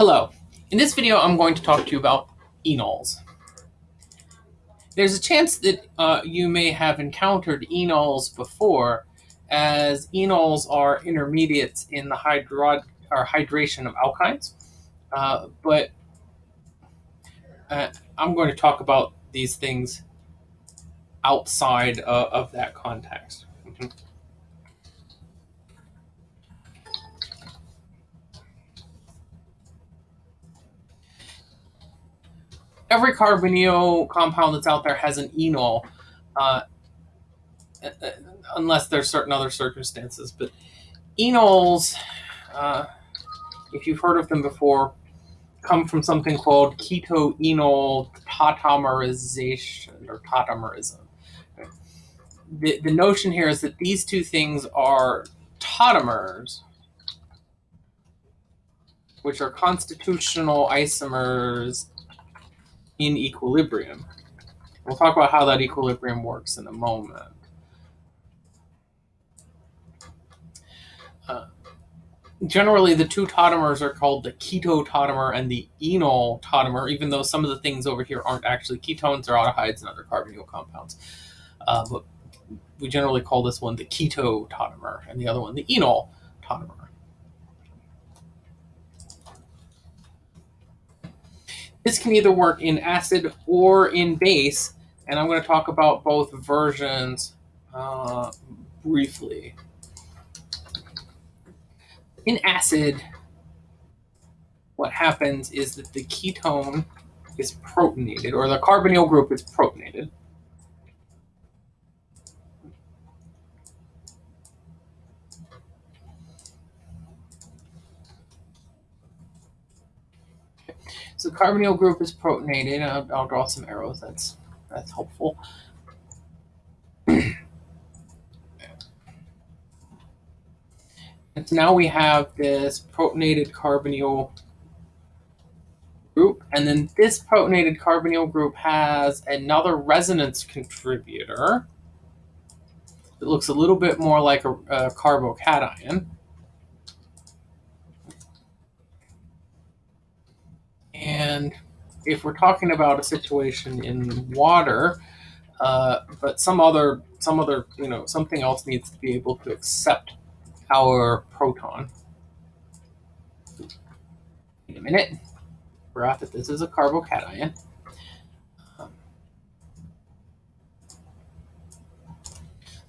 Hello. In this video, I'm going to talk to you about enols. There's a chance that uh, you may have encountered enols before, as enols are intermediates in the hydro or hydration of alkynes. Uh, but uh, I'm going to talk about these things outside uh, of that context. Every carbonyl compound that's out there has an enol, uh, unless there's certain other circumstances. But enols, uh, if you've heard of them before, come from something called keto-enol tautomerization or tautomerism. The, the notion here is that these two things are tautomers, which are constitutional isomers in equilibrium. We'll talk about how that equilibrium works in a moment. Uh, generally, the two tautomers are called the keto tautomer and the enol tautomer, even though some of the things over here aren't actually ketones or aldehydes and other carbonyl compounds. Uh, but we generally call this one the keto tautomer and the other one the enol tautomer. This can either work in acid or in base, and I'm going to talk about both versions uh, briefly. In acid, what happens is that the ketone is protonated, or the carbonyl group is protonated. So carbonyl group is protonated. I'll, I'll draw some arrows. That's that's helpful. and so now we have this protonated carbonyl group, and then this protonated carbonyl group has another resonance contributor. It looks a little bit more like a, a carbocation. And if we're talking about a situation in water, uh, but some other, some other, you know, something else needs to be able to accept our proton. Wait a minute. Forgot that this is a carbocation.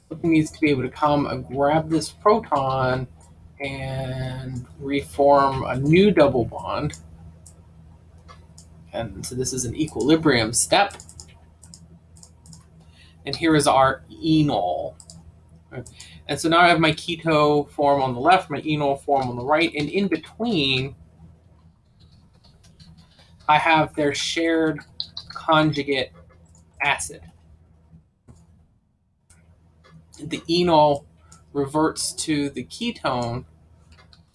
Something needs to be able to come and grab this proton and reform a new double bond. And so this is an equilibrium step. And here is our enol. And so now I have my keto form on the left, my enol form on the right, and in between, I have their shared conjugate acid. The enol reverts to the ketone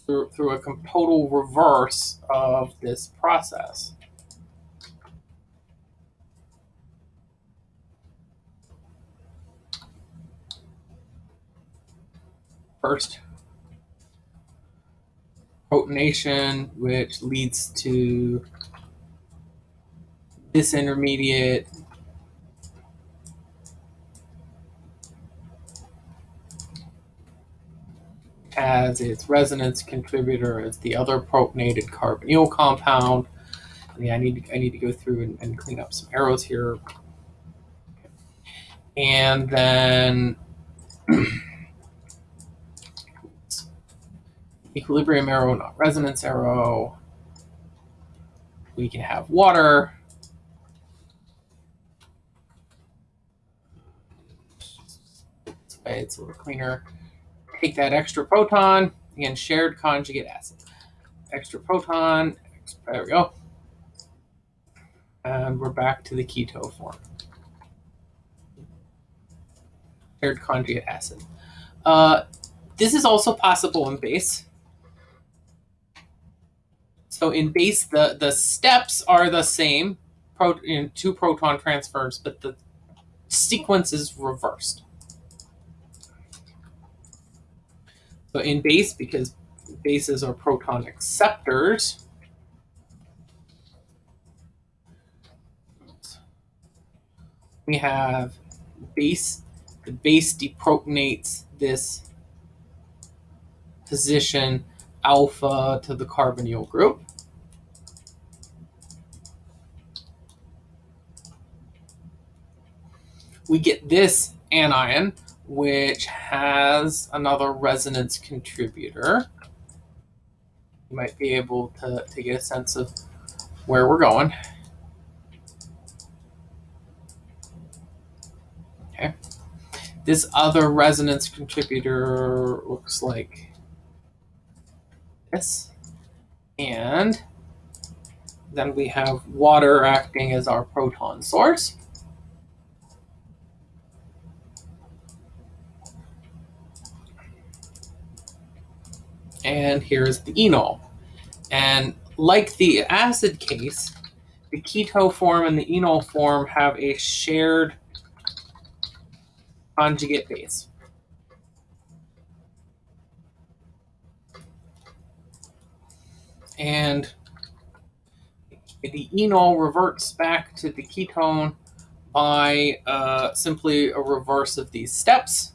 through, through a total reverse of this process. First protonation, which leads to this intermediate as its resonance contributor as the other protonated carbonyl compound. Yeah, I need to, I need to go through and, and clean up some arrows here. And then equilibrium arrow, not resonance arrow. We can have water. It's a little cleaner. Take that extra proton, again, shared conjugate acid. Extra proton, there we go. And we're back to the keto form. Shared conjugate acid. Uh, this is also possible in base. So in base, the, the steps are the same, pro, you know, two proton transfers, but the sequence is reversed. So in base, because bases are proton acceptors, we have base, the base deprotonates this position alpha to the carbonyl group. We get this anion, which has another resonance contributor. You might be able to, to get a sense of where we're going. Okay. This other resonance contributor looks like And then we have water acting as our proton source. And here's the enol. And like the acid case, the keto form and the enol form have a shared conjugate base. And the enol reverts back to the ketone by uh, simply a reverse of these steps.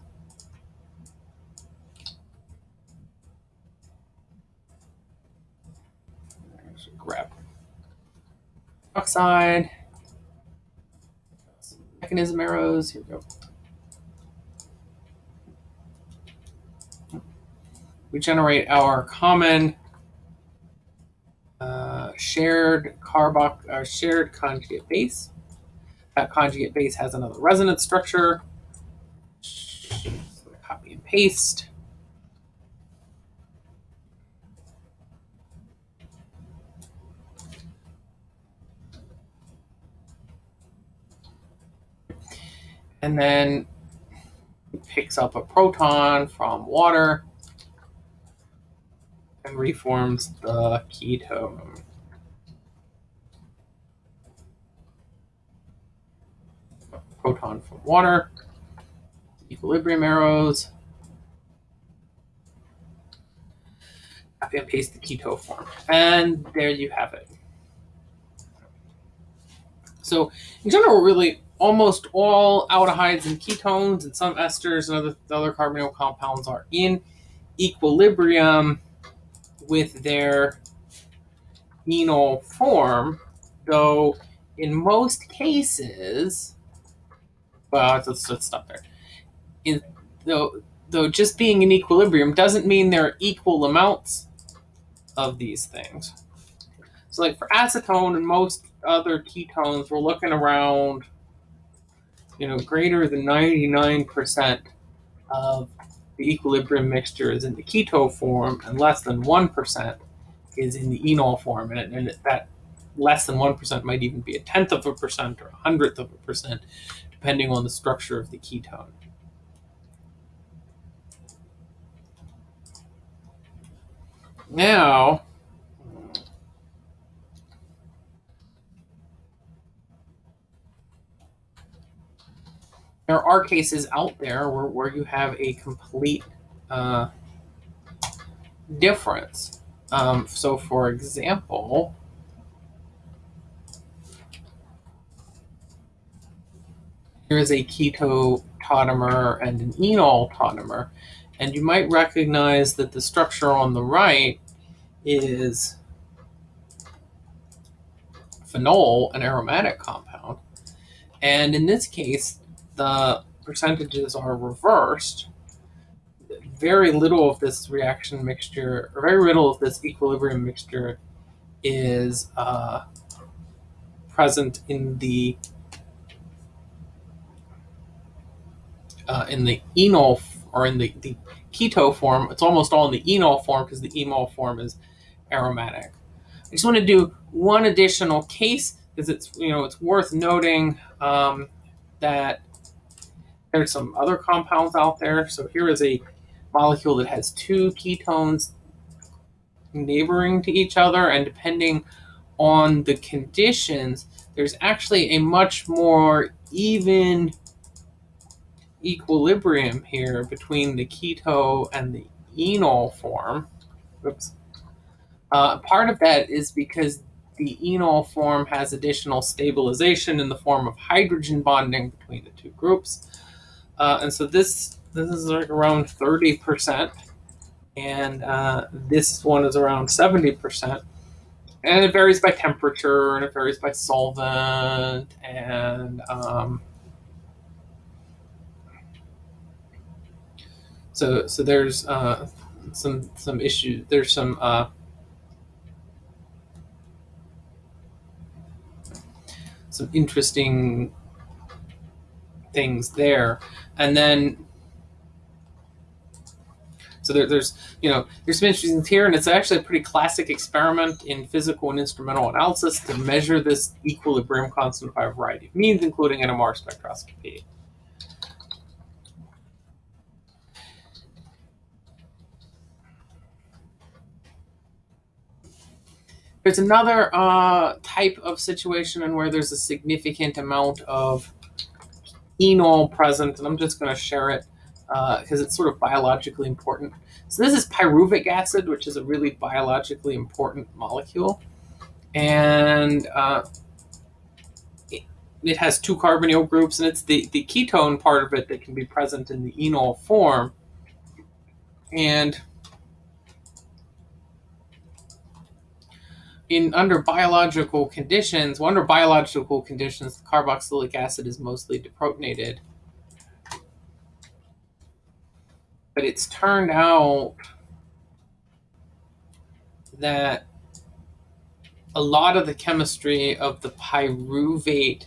grab oxide, mechanism arrows, here we go. we generate our common uh, shared carbox, our shared conjugate base. That conjugate base has another resonance structure. Copy and paste. And then picks up a proton from water and reforms the ketone. Proton from water, equilibrium arrows, copy and paste the keto form. And there you have it. So in general, really almost all aldehydes and ketones and some esters and other, other carbonyl compounds are in equilibrium with their enol form, though in most cases, well, let's, let's stop there. In, though, though just being in equilibrium doesn't mean there are equal amounts of these things. So like for acetone and most other ketones, we're looking around, you know, greater than 99% of the equilibrium mixture is in the keto form and less than 1% is in the enol form. And, and that less than 1% might even be a tenth of a percent or a hundredth of a percent, depending on the structure of the ketone. Now, there are cases out there where, where you have a complete uh, difference. Um, so, for example, here's a keto tautomer and an enol tautomer, and you might recognize that the structure on the right is phenol, an aromatic compound. And in this case, the percentages are reversed, very little of this reaction mixture, or very little of this equilibrium mixture is uh, present in the uh, in the enol or in the, the keto form. It's almost all in the enol form because the enol form is aromatic. I just want to do one additional case because it's you know it's worth noting um, that there's some other compounds out there. So here is a molecule that has two ketones neighboring to each other, and depending on the conditions, there's actually a much more even equilibrium here between the keto and the enol form. Oops. Uh, part of that is because the enol form has additional stabilization in the form of hydrogen bonding between the two groups. Uh, and so this this is like around 30%, and uh, this one is around 70%. And it varies by temperature, and it varies by solvent, and um, so so there's uh, some some issues. There's some uh, some interesting things there. And then, so there, there's, you know, there's some interesting things here, and it's actually a pretty classic experiment in physical and instrumental analysis to measure this equilibrium constant by a variety of means, including NMR spectroscopy. There's another uh, type of situation in where there's a significant amount of enol present, and I'm just going to share it because uh, it's sort of biologically important. So this is pyruvic acid, which is a really biologically important molecule. And uh, it, it, has two carbonyl groups, and it's the, the ketone part of it that can be present in the enol form. And in under biological conditions, well, under biological conditions, the carboxylic acid is mostly deprotonated. But it's turned out that a lot of the chemistry of the pyruvate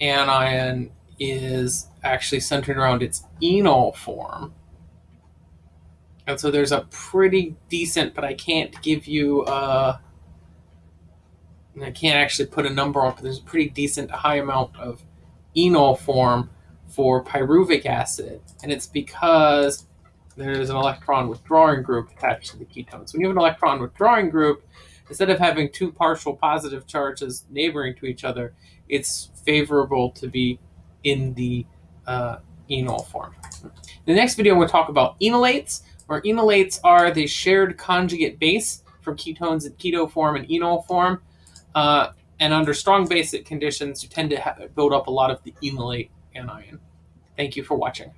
anion is actually centered around its enol form. And so there's a pretty decent, but I can't give you a I can't actually put a number on, but there's a pretty decent high amount of enol form for pyruvic acid, and it's because there's an electron withdrawing group attached to the ketones. When you have an electron withdrawing group, instead of having two partial positive charges neighboring to each other, it's favorable to be in the uh, enol form. In the next video, we'll talk about enolates, where enolates are the shared conjugate base for ketones in keto form and enol form. Uh, and under strong basic conditions, you tend to build up a lot of the enolate anion. Thank you for watching.